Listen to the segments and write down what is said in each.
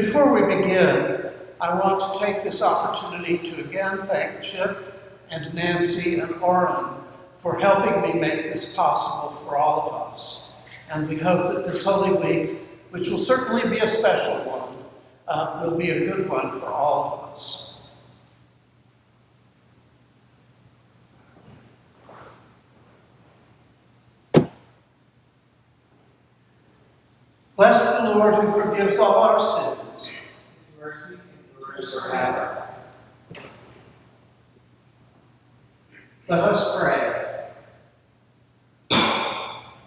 Before we begin, I want to take this opportunity to again thank Chip and Nancy and Oren for helping me make this possible for all of us. And we hope that this Holy Week, which will certainly be a special one, uh, will be a good one for all of us. Bless the Lord who forgives all our sins. Let us pray.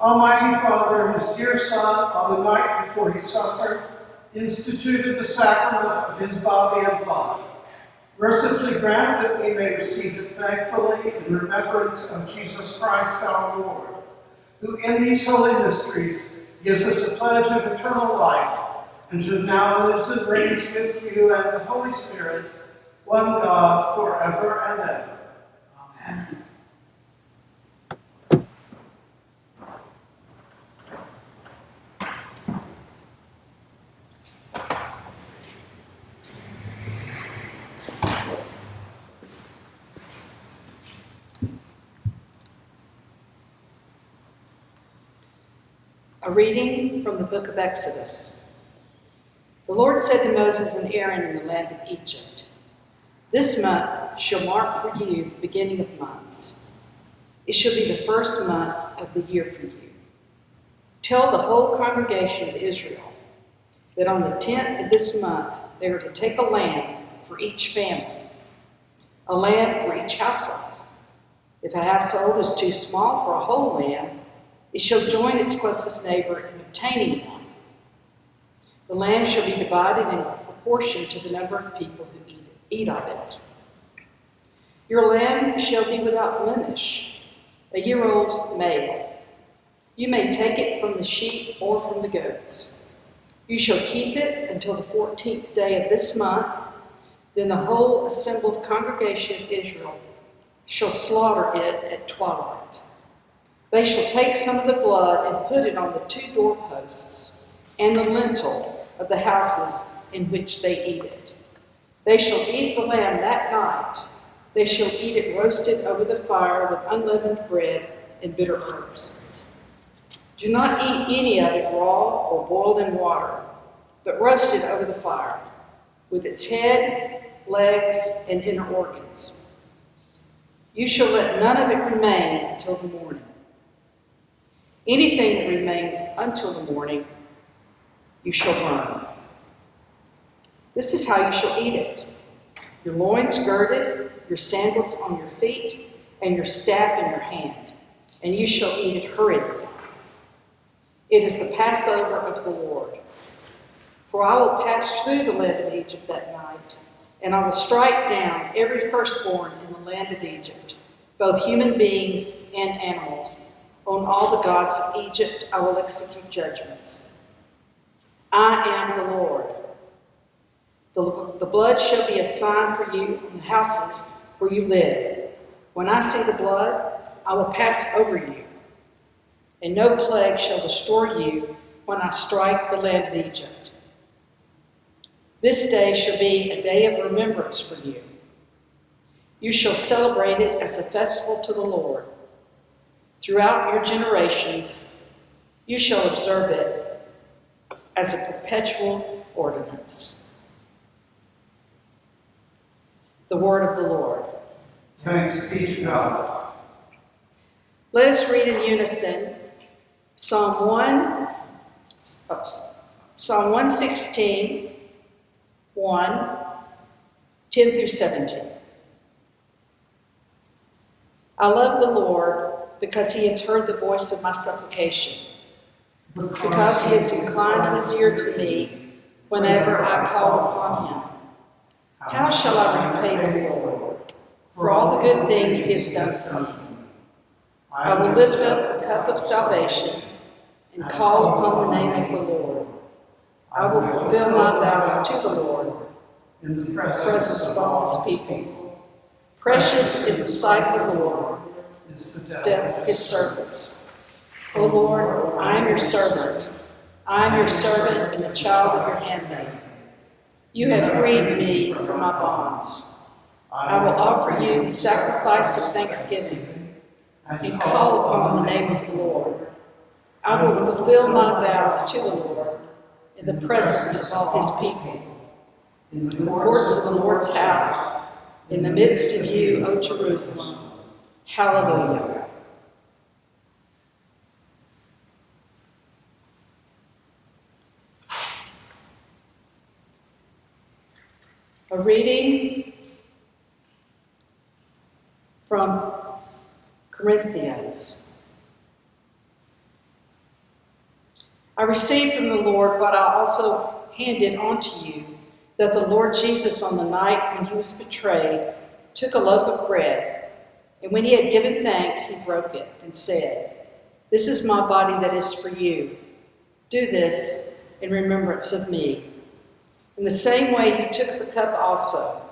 Almighty Father, whose dear Son, on the night before he suffered, instituted the sacrament of his body and blood, mercifully grant that we may receive it thankfully in remembrance of Jesus Christ our Lord, who in these holy mysteries gives us a pledge of eternal life, and who now lives and reigns with you and the Holy Spirit, one God, forever and ever. Amen. A reading from the book of Exodus. The Lord said to Moses and Aaron in the land of Egypt, This month shall mark for you the beginning of months. It shall be the first month of the year for you. Tell the whole congregation of Israel that on the tenth of this month they are to take a lamb for each family, a lamb for each household. If a household is too small for a whole lamb, it shall join its closest neighbor in obtaining one. The lamb shall be divided in proportion to the number of people who eat, eat of it. Your lamb shall be without blemish, a year old male. You may take it from the sheep or from the goats. You shall keep it until the fourteenth day of this month. Then the whole assembled congregation of Israel shall slaughter it at twilight. They shall take some of the blood and put it on the two doorposts and the lintel of the houses in which they eat it. They shall eat the lamb that night. They shall eat it roasted over the fire with unleavened bread and bitter herbs. Do not eat any of it raw or boiled in water, but roast it over the fire, with its head, legs, and inner organs. You shall let none of it remain until the morning. Anything that remains until the morning, you shall burn. This is how you shall eat it your loins girded, your sandals on your feet, and your staff in your hand, and you shall eat it hurriedly. It is the Passover of the Lord. For I will pass through the land of Egypt that night, and I will strike down every firstborn in the land of Egypt, both human beings and animals on all the gods of Egypt I will execute judgments. I am the Lord. The, the blood shall be a sign for you in the houses where you live. When I see the blood, I will pass over you, and no plague shall destroy you when I strike the land of Egypt. This day shall be a day of remembrance for you. You shall celebrate it as a festival to the Lord. Throughout your generations, you shall observe it as a perpetual ordinance. The word of the Lord. Thanks be to God. Let us read in unison Psalm 1, Psalm 116, 1, 10 through 17. I love the Lord because he has heard the voice of my supplication, because he has inclined his ear to me whenever I called upon him. How shall I repay the Lord for all the good things he has done for me? I will lift up the cup of salvation and call upon the name of the Lord. I will fulfill my vows to the Lord in the presence of all his people. Precious is the sight of the Lord, death of his servants. O Lord, I am your servant. I am your servant and the child of your handmaid. You have freed me from my bonds. I will offer you the sacrifice of thanksgiving and call upon the name of the Lord. I will fulfill my vows to the Lord in the presence of all his people, in the courts of the Lord's house, in the midst of you, O Jerusalem. Hallelujah. A reading from Corinthians. I received from the Lord what I also handed on to you that the Lord Jesus, on the night when he was betrayed, took a loaf of bread, and when he had given thanks, he broke it and said, This is my body that is for you. Do this in remembrance of me. In the same way, he took the cup also,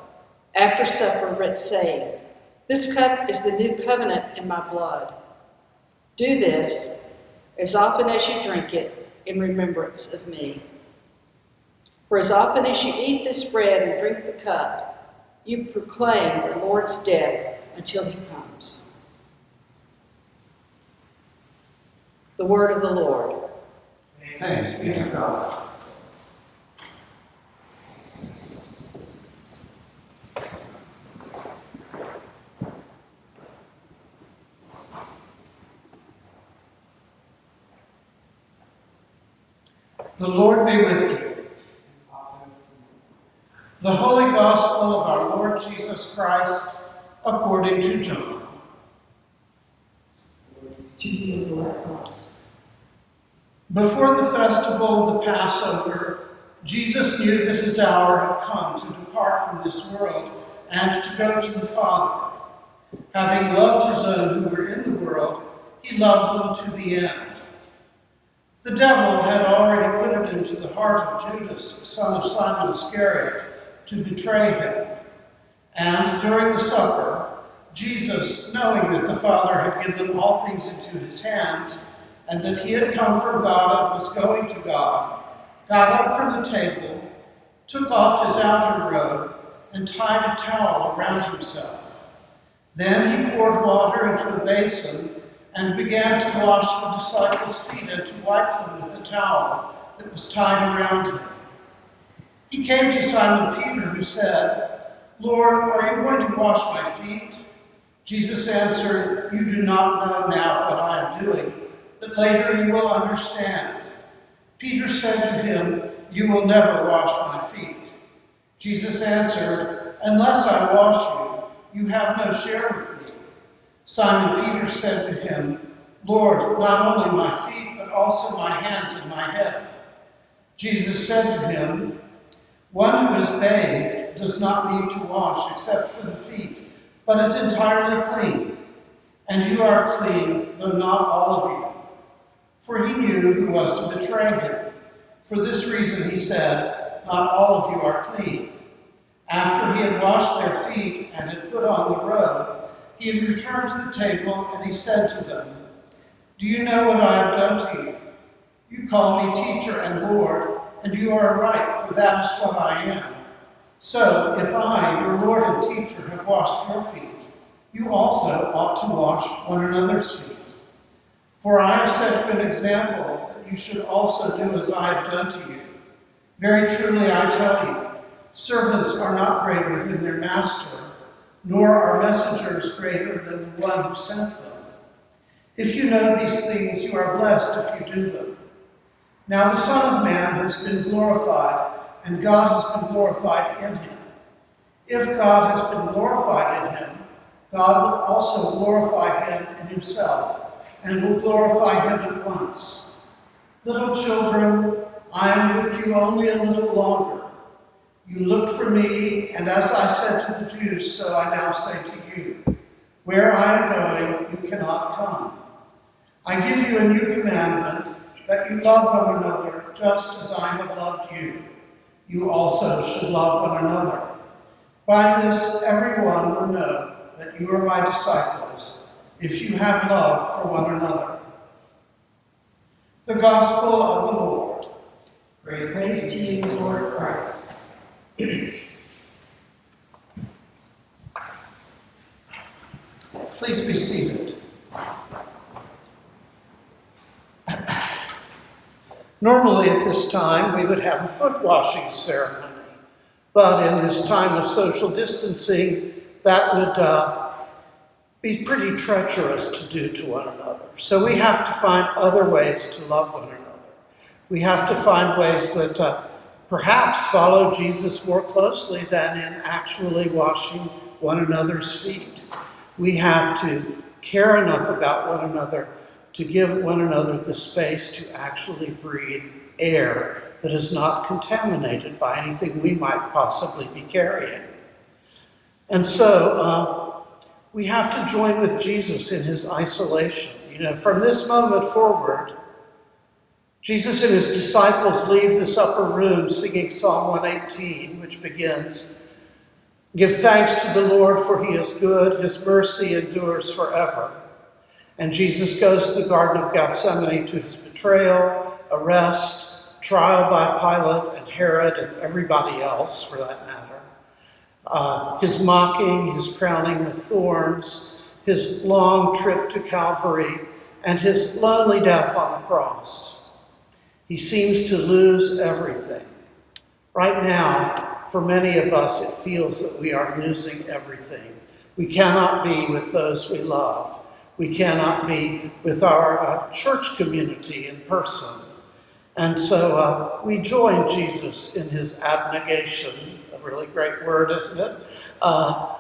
after supper, saying, This cup is the new covenant in my blood. Do this as often as you drink it in remembrance of me. For as often as you eat this bread and drink the cup, you proclaim the Lord's death until he comes. The word of the Lord. Thanks be to God. The Lord be with you. The Holy Gospel of our Lord Jesus Christ according to John. Before the festival of the Passover, Jesus knew that his hour had come to depart from this world and to go to the Father. Having loved his own who were in the world, he loved them to the end. The devil had already put it into the heart of Judas, son of Simon Iscariot, to betray him. And during the supper, Jesus, knowing that the Father had given all things into his hands, and that he had come from God and was going to God, got up from the table, took off his outer robe, and tied a towel around himself. Then he poured water into a basin and began to wash the disciples' feet and to wipe them with the towel that was tied around him. He came to Simon Peter, who said, Lord, are you going to wash my feet? Jesus answered, You do not know now what I am doing, but later you will understand. Peter said to him, You will never wash my feet. Jesus answered, Unless I wash you, you have no share with me. Simon Peter said to him, Lord, not only my feet, but also my hands and my head. Jesus said to him, One who is bathed does not need to wash except for the feet, but is entirely clean. And you are clean, though not all of you. For he knew who was to betray him. For this reason he said, Not all of you are clean. After he had washed their feet and had put on the robe, he had returned to the table and he said to them, Do you know what I have done to you? You call me teacher and Lord, and you are right, for that is what I am. So, if I, your Lord and teacher, have washed your feet, you also ought to wash one another's feet. For I have set you an example that you should also do as I have done to you. Very truly I tell you, servants are not greater than their master, nor are messengers greater than the one who sent them. If you know these things, you are blessed if you do them. Now the Son of Man has been glorified, and God has been glorified in him. If God has been glorified in him, God will also glorify him in himself, and will glorify him at once. Little children, I am with you only a little longer. You looked for me, and as I said to the Jews, so I now say to you, Where I am going, you cannot come. I give you a new commandment, that you love one another just as I have loved you. You also should love one another. By this, everyone will know that you are my disciples, if you have love for one another. The Gospel of the Lord. Praise Praise to you, Lord Christ. Please be seated. Normally at this time, we would have a foot washing ceremony. But in this time of social distancing, that would uh, be pretty treacherous to do to one another. So we have to find other ways to love one another. We have to find ways that uh, perhaps follow Jesus more closely than in actually washing one another's feet. We have to care enough about one another to give one another the space to actually breathe air that is not contaminated by anything we might possibly be carrying. And so uh, we have to join with Jesus in his isolation. You know, from this moment forward, Jesus and his disciples leave this upper room singing Psalm 118, which begins Give thanks to the Lord, for he is good, his mercy endures forever. And Jesus goes to the Garden of Gethsemane to his betrayal, arrest, trial by Pilate and Herod and everybody else for that matter. Uh, his mocking, his crowning with thorns, his long trip to Calvary, and his lonely death on the cross. He seems to lose everything. Right now, for many of us, it feels that we are losing everything. We cannot be with those we love. We cannot be with our uh, church community in person. And so uh, we join Jesus in his abnegation, a really great word, isn't it? Uh,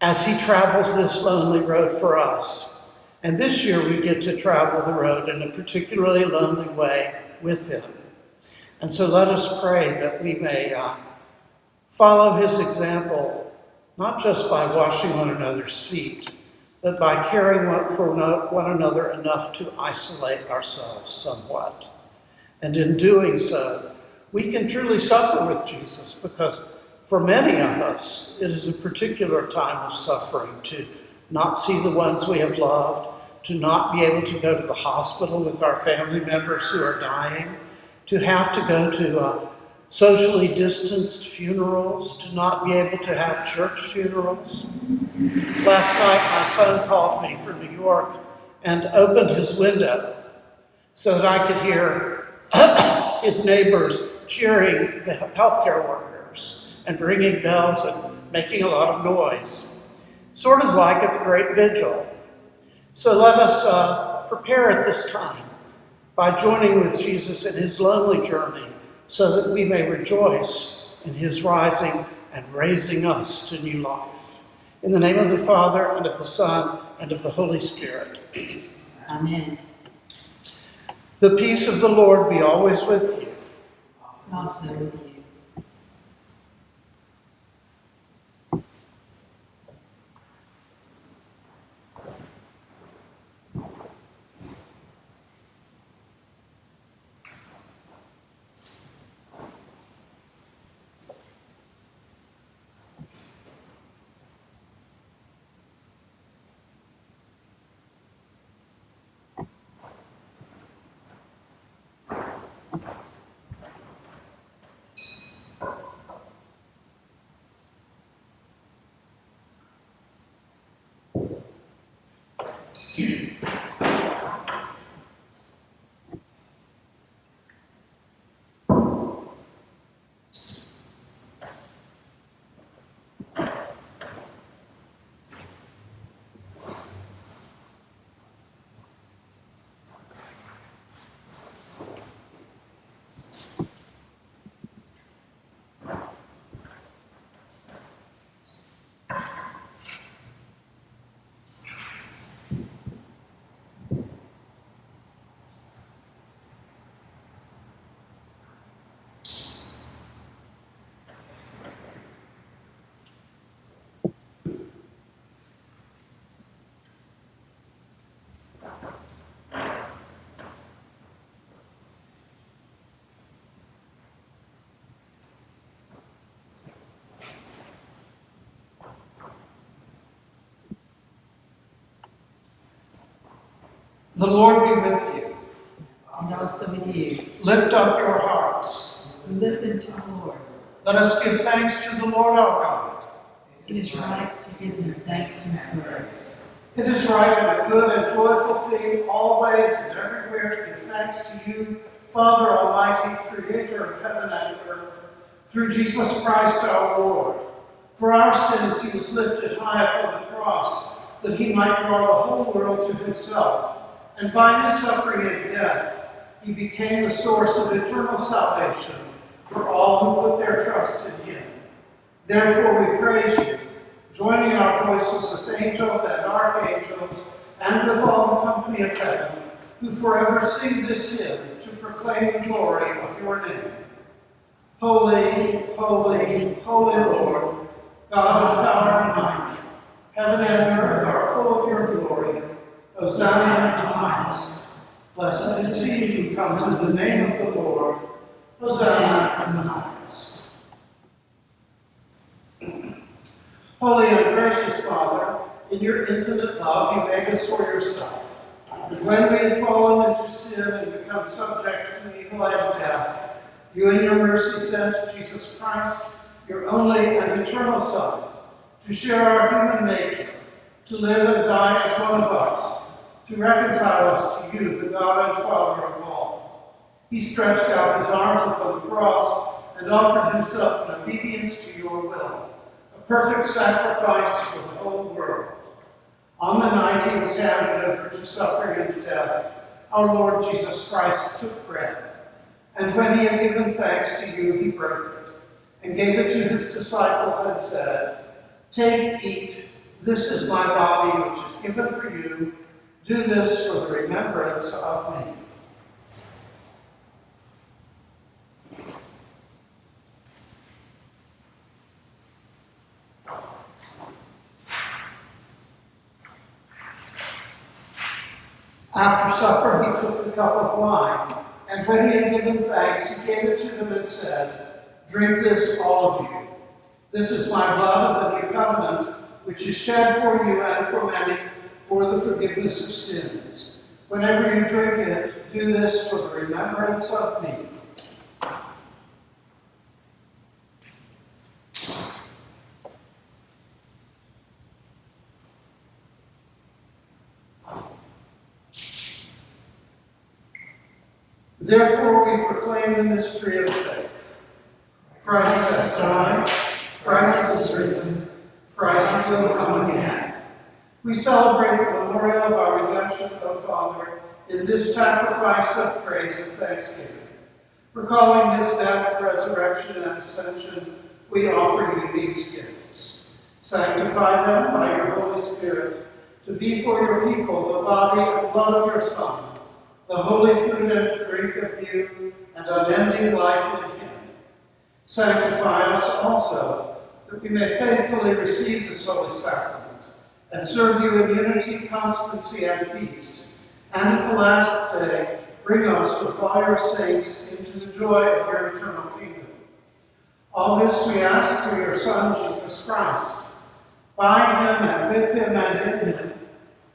as he travels this lonely road for us. And this year we get to travel the road in a particularly lonely way with him. And so let us pray that we may uh, follow his example, not just by washing one another's feet, but by caring for one another enough to isolate ourselves somewhat. And in doing so, we can truly suffer with Jesus because for many of us, it is a particular time of suffering to not see the ones we have loved, to not be able to go to the hospital with our family members who are dying, to have to go to uh, socially distanced funerals, to not be able to have church funerals. Last night, my son called me from New York and opened his window so that I could hear his neighbors cheering the healthcare workers and ringing bells and making a lot of noise, sort of like at the Great Vigil. So let us uh, prepare at this time by joining with Jesus in his lonely journey so that we may rejoice in his rising and raising us to new life. In the name of the Father, and of the Son, and of the Holy Spirit. Amen. The peace of the Lord be always with you. Also Espírito. The Lord be with you. And also with you. Lift up your hearts. Lift them to the Lord. Let us give thanks to the Lord our God. It is right to give him thanks and praise. It is right and a good and joyful thing always and everywhere to give thanks to you, Father Almighty, creator of heaven and earth, through Jesus Christ our Lord. For our sins he was lifted high upon the cross, that he might draw the whole world to himself. And by his suffering and death, he became the source of eternal salvation for all who put their trust in him. Therefore we praise you, joining our voices with angels and archangels, and with all the company of heaven, who forever sing this hymn to proclaim the glory of your name. Holy, holy, holy Lord, God of power and might, heaven and earth are full of your glory. Hosanna in the highest. Blessed is he who comes in the name of the Lord. Hosanna in the highest. Holy and gracious Father, in your infinite love, you made us for yourself. And when we had fallen into sin and become subject to evil and death, you in your mercy sent Jesus Christ, your only and eternal Son, to share our human nature, to live and die as one of us, to reconcile us to you, the God and Father of all. He stretched out his arms upon the cross and offered himself in obedience to your will, a perfect sacrifice for the whole world. On the night he was handed over to suffering and death, our Lord Jesus Christ took bread, and when he had given thanks to you, he broke it, and gave it to his disciples and said, Take, eat, this is my body which is given for you. Do this for the remembrance of me. After supper, he took the cup of wine, and when he had given thanks, he gave it to them and said, Drink this, all of you. This is my blood of the new covenant, which is shed for you and for many for the forgiveness of sins. Whenever you drink it, do this for the remembrance of me. Therefore, we proclaim the mystery of faith. Christ has died, Christ is risen, Christ will come. We celebrate the memorial of our redemption, O Father, in this sacrifice of praise and thanksgiving. Recalling his death, resurrection, and ascension, we offer you these gifts. Sanctify them by your Holy Spirit to be for your people the body and blood of your Son, the holy food and drink of you, and unending life in him. Sanctify us also, that we may faithfully receive this holy sacrament, and serve you in unity, constancy, and peace, and at the last day bring us with all your saints into the joy of your eternal kingdom. All this we ask through your Son, Jesus Christ, by him and with him and in him,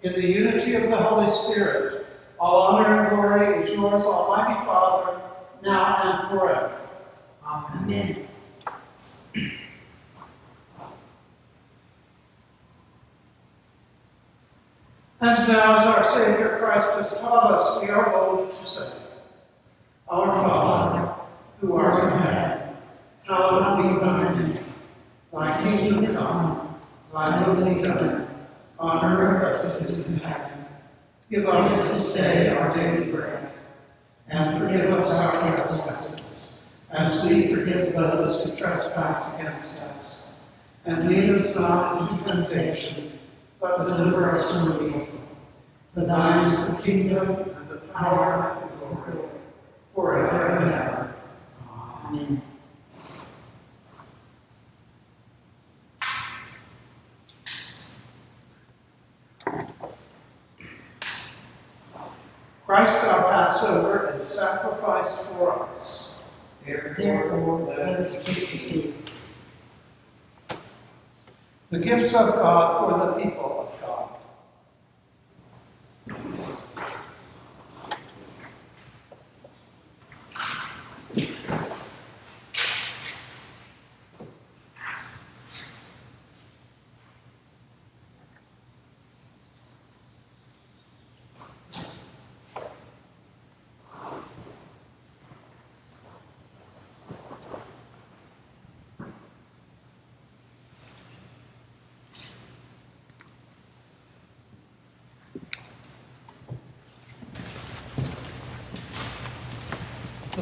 in the unity of the Holy Spirit, all honor and glory is yours, Almighty Father, now and forever. Amen. Amen. And now, as our Savior Christ has taught us, we are bold to say, Our Father, who art in heaven, hallowed be thy name. Thy kingdom come, thy will be done, on earth as it is in heaven. Give us this day our daily bread, and forgive us our trespasses, as we forgive those who trespass against us. And lead us not into temptation, but deliver us from evil. For thine is the kingdom, and the power, and the glory, forever and ever. Amen. Christ our Passover is sacrificed for us. Therefore, let us keep the feast. The gifts of God for the people of God.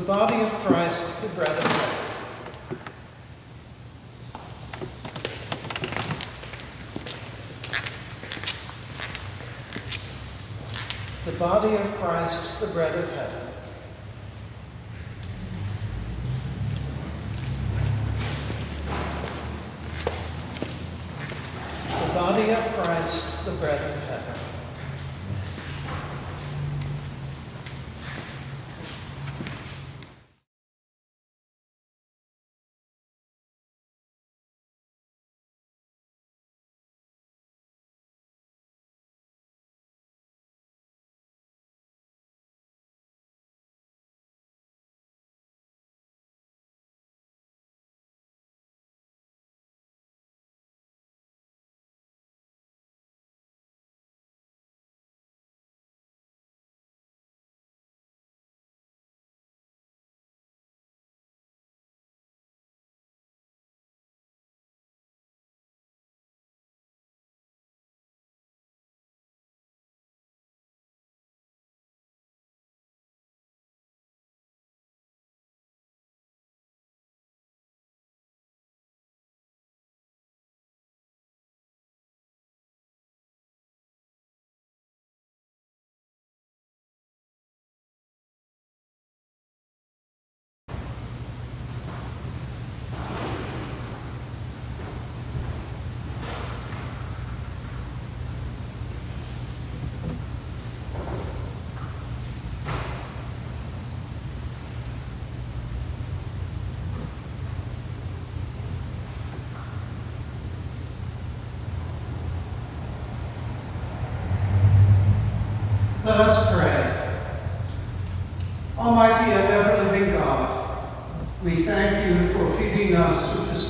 Body of Christ, the bread of heaven. The body of Christ, the bread of heaven. The body of Christ, the bread of heaven.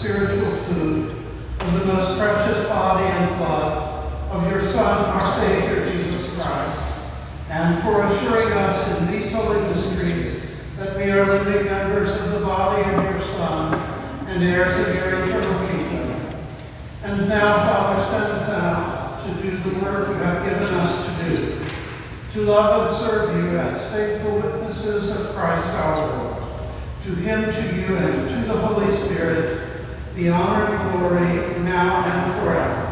Spiritual food of the most precious body and blood of your Son, our Savior, Jesus Christ, and for assuring us in these holy mysteries that we are living members of the body of your Son and heirs of your eternal kingdom. And now, Father, send us out to do the work you have given us to do to love and serve you as faithful witnesses of Christ our Lord. To him, to you, and to the Holy Spirit, be honor and glory now and forever.